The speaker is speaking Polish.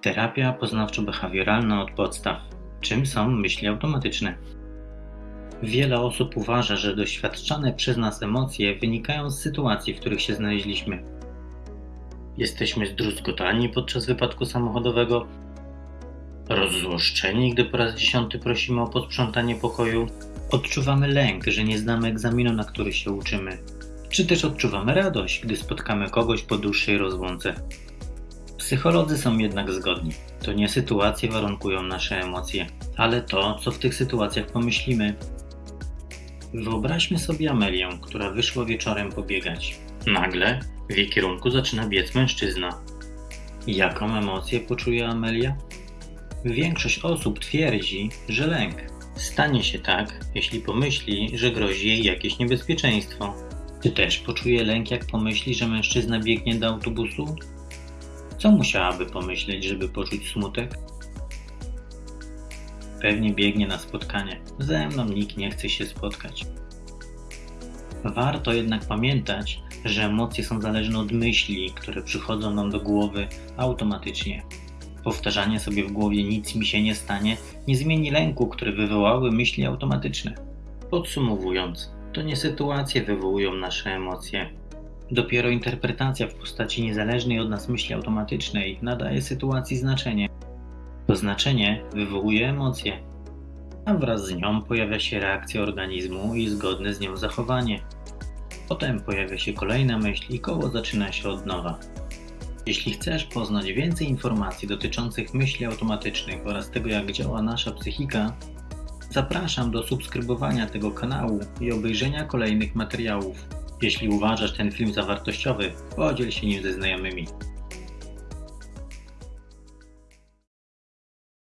Terapia poznawczo-behawioralna od podstaw. Czym są myśli automatyczne? Wiele osób uważa, że doświadczane przez nas emocje wynikają z sytuacji, w których się znaleźliśmy. Jesteśmy zdruzgotani podczas wypadku samochodowego, rozzłoszczeni, gdy po raz dziesiąty prosimy o posprzątanie pokoju, odczuwamy lęk, że nie znamy egzaminu, na który się uczymy, czy też odczuwamy radość, gdy spotkamy kogoś po dłuższej rozłące. Psycholodzy są jednak zgodni. To nie sytuacje warunkują nasze emocje, ale to, co w tych sytuacjach pomyślimy. Wyobraźmy sobie Amelię, która wyszła wieczorem pobiegać. Nagle w jej kierunku zaczyna biec mężczyzna. Jaką emocję poczuje Amelia? Większość osób twierdzi, że lęk. Stanie się tak, jeśli pomyśli, że grozi jej jakieś niebezpieczeństwo. Czy też poczuje lęk, jak pomyśli, że mężczyzna biegnie do autobusu? Co musiałaby pomyśleć, żeby poczuć smutek? Pewnie biegnie na spotkanie. Ze mną nikt nie chce się spotkać. Warto jednak pamiętać, że emocje są zależne od myśli, które przychodzą nam do głowy automatycznie. Powtarzanie sobie w głowie nic mi się nie stanie nie zmieni lęku, który wywołały myśli automatyczne. Podsumowując, to nie sytuacje wywołują nasze emocje. Dopiero interpretacja w postaci niezależnej od nas myśli automatycznej nadaje sytuacji znaczenie. To znaczenie wywołuje emocje, a wraz z nią pojawia się reakcja organizmu i zgodne z nią zachowanie. Potem pojawia się kolejna myśl i koło zaczyna się od nowa. Jeśli chcesz poznać więcej informacji dotyczących myśli automatycznych oraz tego, jak działa nasza psychika, zapraszam do subskrybowania tego kanału i obejrzenia kolejnych materiałów. Jeśli uważasz ten film za wartościowy, podziel się nim ze znajomymi.